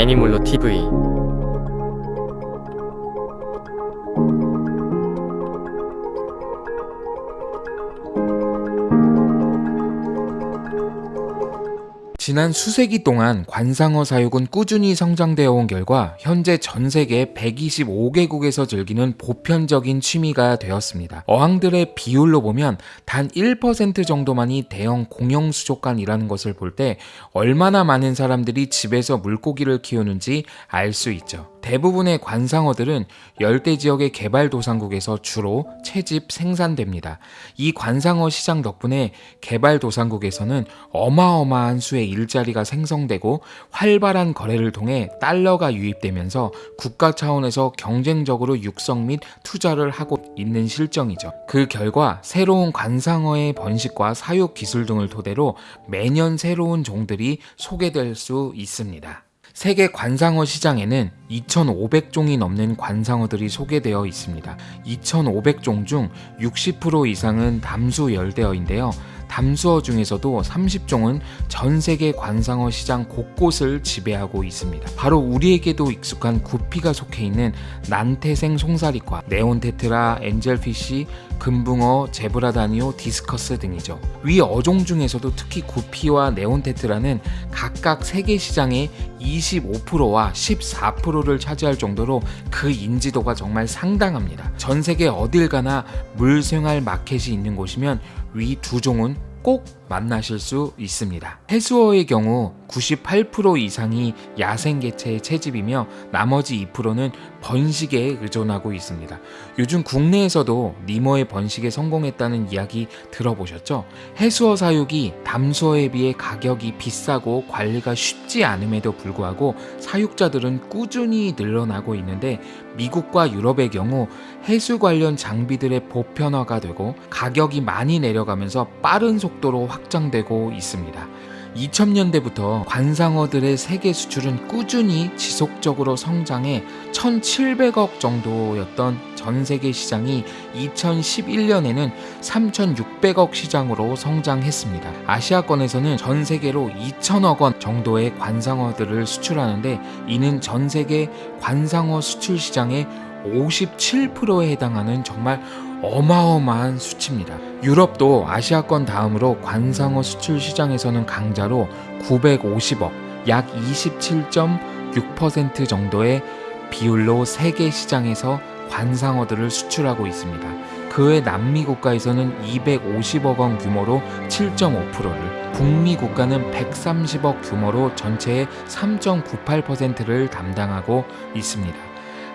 애니몰로 TV 지난 수세기 동안 관상어 사육은 꾸준히 성장되어 온 결과 현재 전 세계 125개국에서 즐기는 보편적인 취미가 되었습니다. 어항들의 비율로 보면 단 1% 정도만이 대형 공영 수족관이라는 것을 볼 때 얼마나 많은 사람들이 집에서 물고기를 키우는지 알 수 있죠. 대부분의 관상어들은 열대 지역의 개발도상국에서 주로 채집 생산됩니다. 이 관상어 시장 덕분에 개발도상국에서는 어마어마한 수의 일자리가 생성되고 활발한 거래를 통해 달러가 유입되면서 국가 차원에서 경쟁적으로 육성 및 투자를 하고 있는 실정이죠. 그 결과 새로운 관상어의 번식과 사육 기술 등을 토대로 매년 새로운 종들이 소개될 수 있습니다. 세계 관상어 시장에는 2,500종이 넘는 관상어들이 소개되어 있습니다. 2,500종 중 60% 이상은 담수 열대어인데요. 담수어 중에서도 30종은 전 세계 관상어 시장 곳곳을 지배하고 있습니다. 바로 우리에게도 익숙한 구피가 속해 있는 난태생 송사리과 네온테트라, 엔젤피쉬, 금붕어, 제브라다니오, 디스커스 등이죠. 위 어종 중에서도 특히 구피와 네온테트라는 각각 세계 시장의 25%와 14%를 차지할 정도로 그 인지도가 정말 상당합니다. 전 세계 어딜 가나 물생활 마켓이 있는 곳이면 위 두 종은 꼭 만나실 수 있습니다. 해수어의 경우 98% 이상이 야생개체의 채집이며 나머지 2%는 번식에 의존하고 있습니다. 요즘 국내에서도 니모의 번식에 성공했다는 이야기 들어보셨죠? 해수어 사육이 담수어에 비해 가격이 비싸고 관리가 쉽지 않음에도 불구하고 사육자들은 꾸준히 늘어나고 있는데 미국과 유럽의 경우 해수 관련 장비들의 보편화가 되고 가격이 많이 내려가면서 빠른 속도로 확 장되고 있습니다. 2000년대부터 관상어들의 세계 수출은 꾸준히 지속적으로 성장해 1700억 정도였던 전 세계 시장이 2011년에는 3600억 시장으로 성장했습니다. 아시아권에서는 전 세계로 2000억 원 정도의 관상어들을 수출하는데 이는 전 세계 관상어 수출 시장의 57%에 해당하는 정말 어마어마한 수치입니다. 유럽도 아시아권 다음으로 관상어 수출 시장에서는 강자로 950억, 약 27.6% 정도의 비율로 세계 시장에서 관상어들을 수출하고 있습니다. 그 외 남미 국가에서는 250억 원 규모로 7.5%를, 북미 국가는 130억 규모로 전체의 3.98%를 담당하고 있습니다.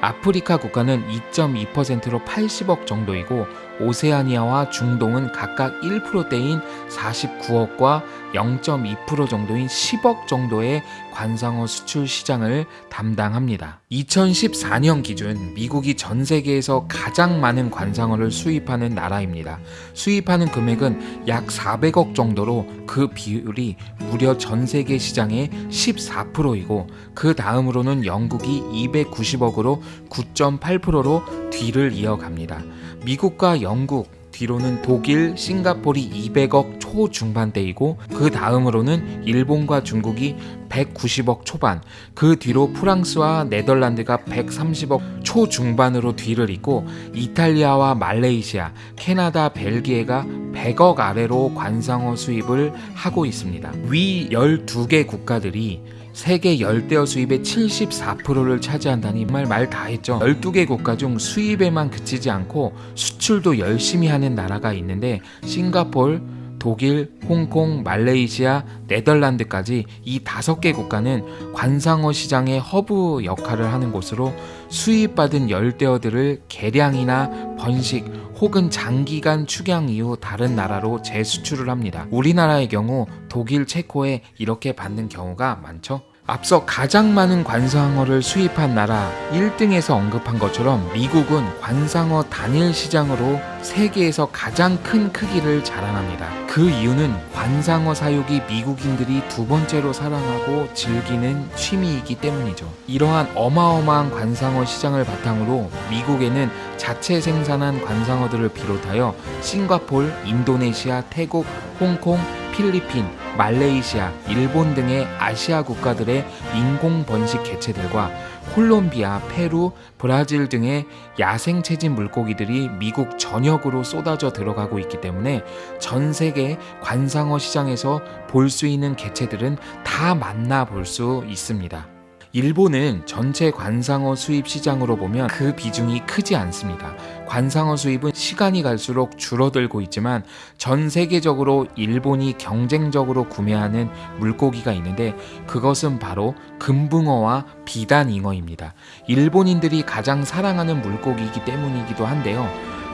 아프리카 국가는 2.2%로 80억 정도이고 오세아니아와 중동은 각각 1%대인 49억과 0.2% 정도인 10억 정도의 관상어 수출 시장을 담당합니다. 2014년 기준 미국이 전 세계에서 가장 많은 관상어를 수입하는 나라입니다. 수입하는 금액은 약 400억 정도로 그 비율이 무려 전 세계 시장의 14%이고 그 다음으로는 영국이 290억으로 9.8%로 뒤를 이어갑니다. 미국과 영국, 뒤로는 독일, 싱가폴이 200억 초중반대이고 그 다음으로는 일본과 중국이 190억 초반, 그 뒤로 프랑스와 네덜란드가 130억 초중반으로 뒤를 잇고 이탈리아와 말레이시아, 캐나다, 벨기에가 100억 아래로 관상어 수입을 하고 있습니다. 위 12개 국가들이 세계 열대어 수입의 74%를 차지한다니 정말 말 다 했죠. 12개 국가 중 수입에만 그치지 않고 수출도 열심히 하는 나라가 있는데 싱가폴, 독일, 홍콩, 말레이시아, 네덜란드까지 이 다섯 개 국가는 관상어 시장의 허브 역할을 하는 곳으로 수입받은 열대어들을 개량이나 번식 혹은 장기간 축양 이후 다른 나라로 재수출을 합니다. 우리나라의 경우 독일, 체코에 이렇게 받는 경우가 많죠. 앞서 가장 많은 관상어를 수입한 나라 1등에서 언급한 것처럼 미국은 관상어 단일 시장으로 세계에서 가장 큰 크기를 자랑합니다. 그 이유는 관상어 사육이 미국인들이 두 번째로 사랑하고 즐기는 취미이기 때문이죠. 이러한 어마어마한 관상어 시장을 바탕으로 미국에는 자체 생산한 관상어들을 비롯하여 싱가폴, 인도네시아, 태국, 홍콩, 필리핀, 말레이시아, 일본 등의 아시아 국가들의 인공 번식 개체들과 콜롬비아, 페루, 브라질 등의 야생 체집 물고기들이 미국 전역으로 쏟아져 들어가고 있기 때문에 전 세계 관상어 시장에서 볼 수 있는 개체들은 다 만나볼 수 있습니다. 일본은 전체 관상어 수입 시장으로 보면 그 비중이 크지 않습니다. 관상어 수입은 시간이 갈수록 줄어들고 있지만 전 세계적으로 일본이 경쟁적으로 구매하는 물고기가 있는데 그것은 바로 금붕어와 비단잉어입니다. 일본인들이 가장 사랑하는 물고기이기 때문이기도 한데요.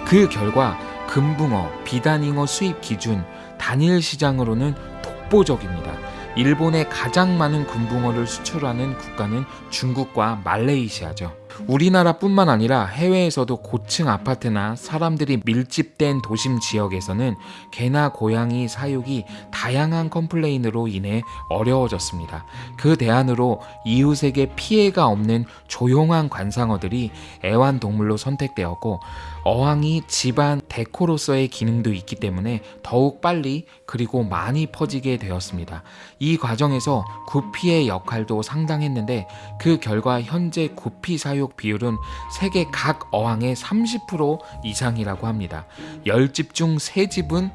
그 결과 금붕어, 비단잉어 수입 기준 단일 시장으로는 독보적입니다. 일본에 가장 많은 금붕어를 수출하는 국가는 중국과 말레이시아죠. 우리나라뿐만 아니라 해외에서도 고층 아파트나 사람들이 밀집된 도심 지역에서는 개나 고양이 사육이 다양한 컴플레인으로 인해 어려워졌습니다. 그 대안으로 이웃에게 피해가 없는 조용한 관상어들이 애완동물로 선택되었고 어항이 집안 데코로서의 기능도 있기 때문에 더욱 빨리 그리고 많이 퍼지게 되었습니다. 이 과정에서 구피의 역할도 상당했는데 그 결과 현재 구피 사육 비율은 세계 각 어항의 30% 이상이라고 합니다. 10집 중 3집은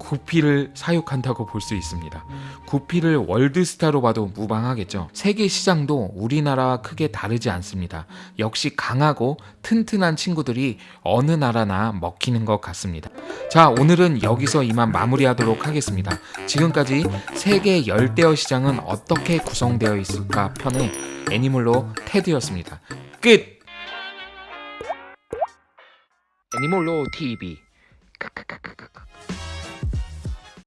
구피를 사육한다고 볼 수 있습니다. 구피를 월드스타로 봐도 무방하겠죠. 세계 시장도 우리나라와 크게 다르지 않습니다. 역시 강하고 튼튼한 친구들이 어느 나라나 먹히는 것 같습니다. 자, 오늘은 여기서 이만 마무리하도록 하겠습니다. 지금까지 세계 열대어 시장은 어떻게 구성되어 있을까 편의 애니몰로 테드였습니다. 끝! 애니몰로 TV